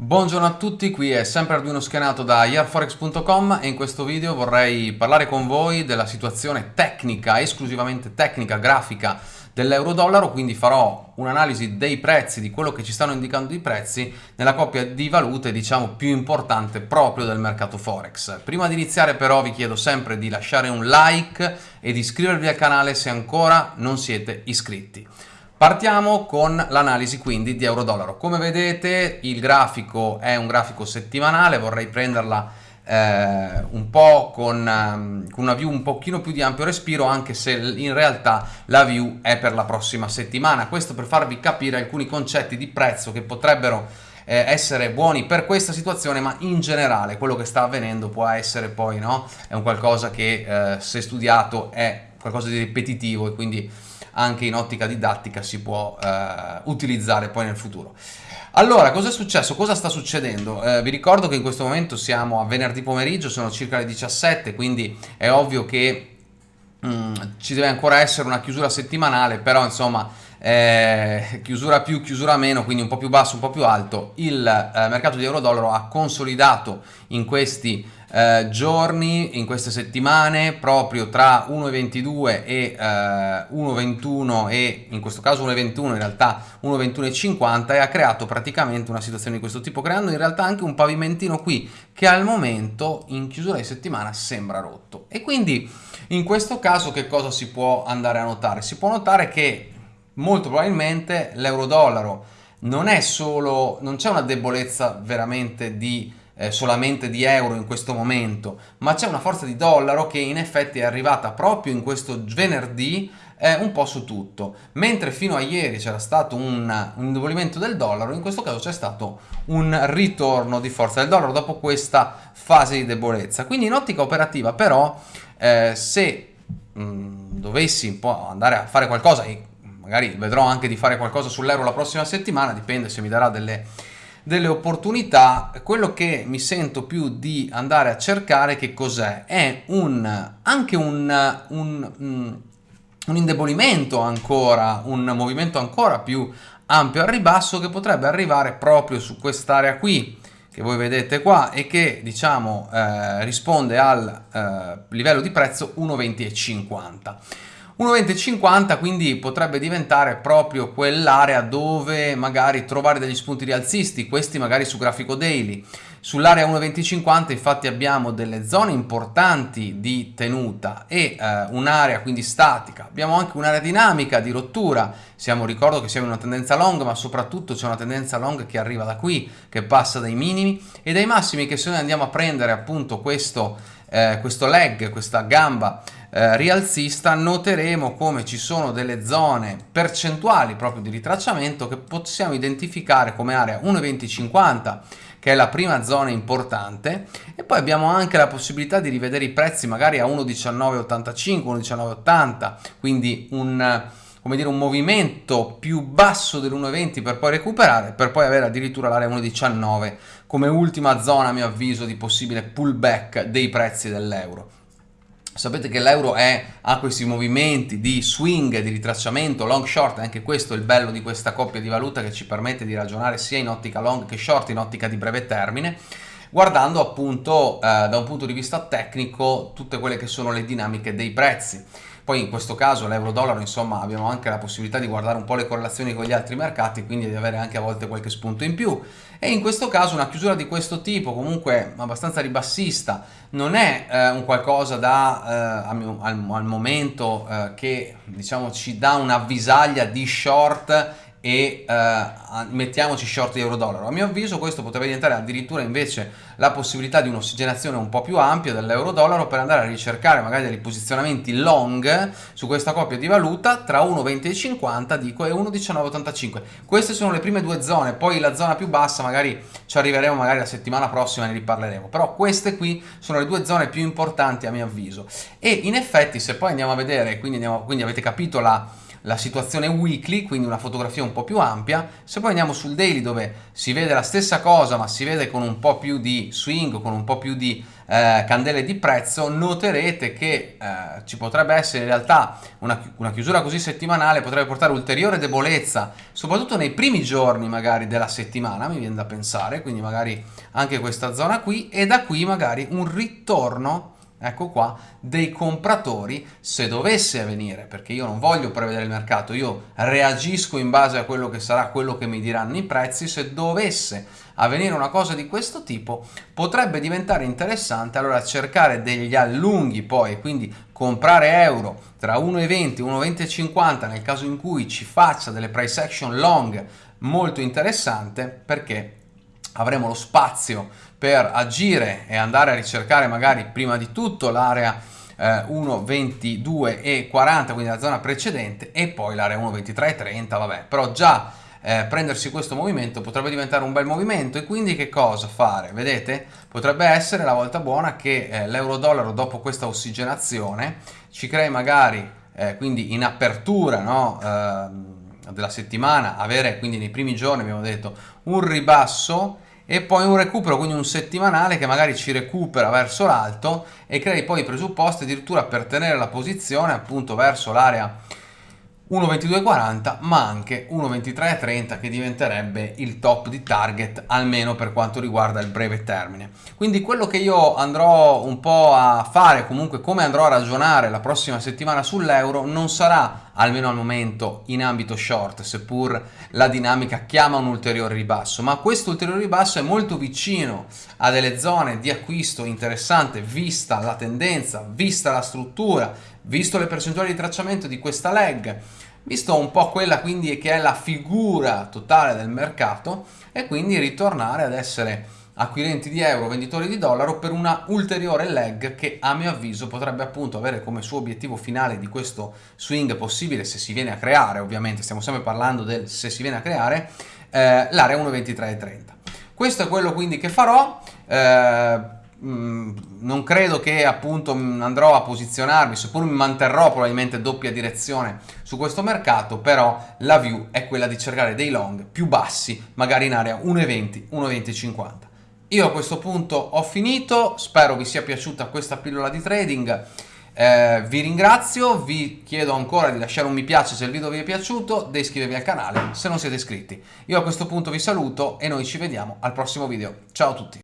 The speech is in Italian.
Buongiorno a tutti, qui è sempre Arduino Schianato da yearforex.com e in questo video vorrei parlare con voi della situazione tecnica, esclusivamente tecnica, grafica dell'euro-dollaro, quindi farò un'analisi dei prezzi, di quello che ci stanno indicando i prezzi nella coppia di valute diciamo più importante proprio del mercato forex. Prima di iniziare però vi chiedo sempre di lasciare un like e di iscrivervi al canale se ancora non siete iscritti. Partiamo con l'analisi quindi di euro-dollaro. Come vedete il grafico è un grafico settimanale, vorrei prenderla eh, un po' con, um, con, una view un pochino più di ampio respiro anche se in realtà la view è per la prossima settimana. Questo per farvi capire alcuni concetti di prezzo che potrebbero eh, essere buoni per questa situazione ma in generale quello che sta avvenendo può essere poi no? è un qualcosa che eh, se studiato è qualcosa di ripetitivo e quindi anche in ottica didattica si può eh, utilizzare poi nel futuro. Allora, cosa è successo? Cosa sta succedendo? Eh, vi ricordo che in questo momento siamo a venerdì pomeriggio, sono circa le 17, quindi è ovvio che mm, ci deve ancora essere una chiusura settimanale, però insomma eh, chiusura più, chiusura meno, quindi un po' più basso, un po' più alto, il eh, mercato di euro-dollaro ha consolidato in questi eh, giorni, in queste settimane, proprio tra 1,22 e eh, 1,21 e in questo caso 1,21 in realtà 1,21,50 e ha creato praticamente una situazione di questo tipo, creando in realtà anche un pavimentino qui che al momento in chiusura di settimana sembra rotto. E quindi in questo caso che cosa si può andare a notare? Si può notare che molto probabilmente l'euro-dollaro non è solo, non c'è una debolezza veramente di eh, solamente di euro in questo momento, ma c'è una forza di dollaro che in effetti è arrivata proprio in questo venerdì eh, un po' su tutto. Mentre fino a ieri c'era stato un, un indebolimento del dollaro, in questo caso c'è stato un ritorno di forza del dollaro dopo questa fase di debolezza. Quindi in ottica operativa però eh, se mh, mm, dovessi un po' andare a fare qualcosa e magari vedrò anche di fare qualcosa sull'euro la prossima settimana, dipende se mi darà delle delle opportunità, quello che mi sento più di andare a cercare che cos'è? È un, anche un, un, mm, un indebolimento ancora, un movimento ancora più ampio al ribasso che potrebbe arrivare proprio su quest'area qui che voi vedete qua e che diciamo eh, risponde al eh, livello di prezzo 1,20,50. 1,2050 quindi potrebbe diventare proprio quell'area dove magari trovare degli spunti rialzisti, questi magari su grafico daily. Sull'area 1,2050 infatti abbiamo delle zone importanti di tenuta e eh, un'area quindi statica. Abbiamo anche un'area dinamica di rottura, siamo, ricordo che siamo in una tendenza long ma soprattutto c'è una tendenza long che arriva da qui, che passa dai minimi e dai massimi che se noi andiamo a prendere appunto questo, eh, questo leg, questa gamba eh, rialzista noteremo come ci sono delle zone percentuali proprio di ritracciamento che possiamo identificare come area 1,2050 che è la prima zona importante e poi abbiamo anche la possibilità di rivedere i prezzi magari a 1,1985, 1,1980 quindi un come dire, un movimento più basso dell'1,20 per poi recuperare, per poi avere addirittura l'area 1,19 come ultima zona, a mio avviso, di possibile pullback dei prezzi dell'euro. Sapete che l'euro ha questi movimenti di swing, di ritracciamento, long short, anche questo è il bello di questa coppia di valuta che ci permette di ragionare sia in ottica long che short, in ottica di breve termine, guardando appunto eh, da un punto di vista tecnico tutte quelle che sono le dinamiche dei prezzi. Poi in questo caso l'euro-dollaro insomma abbiamo anche la possibilità di guardare un po' le correlazioni con gli altri mercati quindi di avere anche a volte qualche spunto in più. E in questo caso una chiusura di questo tipo comunque abbastanza ribassista non è eh, un qualcosa da eh, al, al, momento eh, che diciamo ci dà un'avvisaglia di short e eh, mettiamoci short di euro-dollaro. A mio avviso questo potrebbe diventare addirittura invece la possibilità di un'ossigenazione un po' più ampia dell'euro-dollaro per andare a ricercare magari dei posizionamenti long su questa coppia di valuta tra 1,20,50 dico e 1,19,85. Queste sono le prime due zone, poi la zona più bassa magari ci arriveremo magari la settimana prossima ne riparleremo, però queste qui sono le due zone più importanti a mio avviso e in effetti se poi andiamo a vedere, quindi, andiamo, quindi avete capito la la situazione weekly, quindi una fotografia un po' più ampia. Se poi andiamo sul daily dove si vede la stessa cosa ma si vede con un po' più di swing, con un po' più di eh, candele di prezzo, noterete che eh, ci potrebbe essere in realtà una, una chiusura così settimanale, potrebbe portare ulteriore debolezza, soprattutto nei primi giorni magari della settimana, mi viene da pensare, quindi magari anche questa zona qui, e da qui magari un ritorno ecco qua, dei compratori se dovesse avvenire, perché io non voglio prevedere il mercato, io reagisco in base a quello che sarà quello che mi diranno i prezzi, se dovesse avvenire una cosa di questo tipo potrebbe diventare interessante allora cercare degli allunghi poi, quindi comprare euro tra 1,20 e 1,20,50 nel caso in cui ci faccia delle price action long molto interessante perché avremo lo spazio per agire e andare a ricercare magari prima di tutto l'area eh, 1.22 e 40 quindi la zona precedente e poi l'area 1.23 e 30 vabbè però già eh, prendersi questo movimento potrebbe diventare un bel movimento e quindi che cosa fare? Vedete? Potrebbe essere la volta buona che eh, l'euro-dollaro dopo questa ossigenazione ci crei magari eh, quindi in apertura no, ehm, della settimana avere quindi nei primi giorni abbiamo detto un ribasso e poi un recupero, quindi un settimanale che magari ci recupera verso l'alto e crei poi i presupposti addirittura per tenere la posizione appunto verso l'area 1.22.40 ma anche 1.23.30 che diventerebbe il top di target almeno per quanto riguarda il breve termine. Quindi quello che io andrò un po' a fare comunque come andrò a ragionare la prossima settimana sull'euro non sarà almeno al momento in ambito short seppur la dinamica chiama un ulteriore ribasso. Ma questo ulteriore ribasso è molto vicino a delle zone di acquisto interessante vista la tendenza vista la struttura visto le percentuali di tracciamento di questa leg visto un po' quella quindi che è la figura totale del mercato e quindi ritornare ad essere acquirenti di euro, venditori di dollaro per una ulteriore leg che a mio avviso potrebbe appunto avere come suo obiettivo finale di questo swing possibile se si viene a creare, ovviamente stiamo sempre parlando del se si viene a creare, eh, l'area 1.2330. Questo è quello quindi che farò. Eh, Mm, non credo che appunto andrò a posizionarmi, seppur mi manterrò probabilmente doppia direzione su questo mercato, però la view è quella di cercare dei long più bassi, magari in area 1,20, 1,20,50. Io a questo punto ho finito, spero vi sia piaciuta questa pillola di trading, eh, vi ringrazio, vi chiedo ancora di lasciare un mi piace se il video vi è piaciuto, di iscrivervi al canale se non siete iscritti. Io a questo punto vi saluto e noi ci vediamo al prossimo video. Ciao a tutti!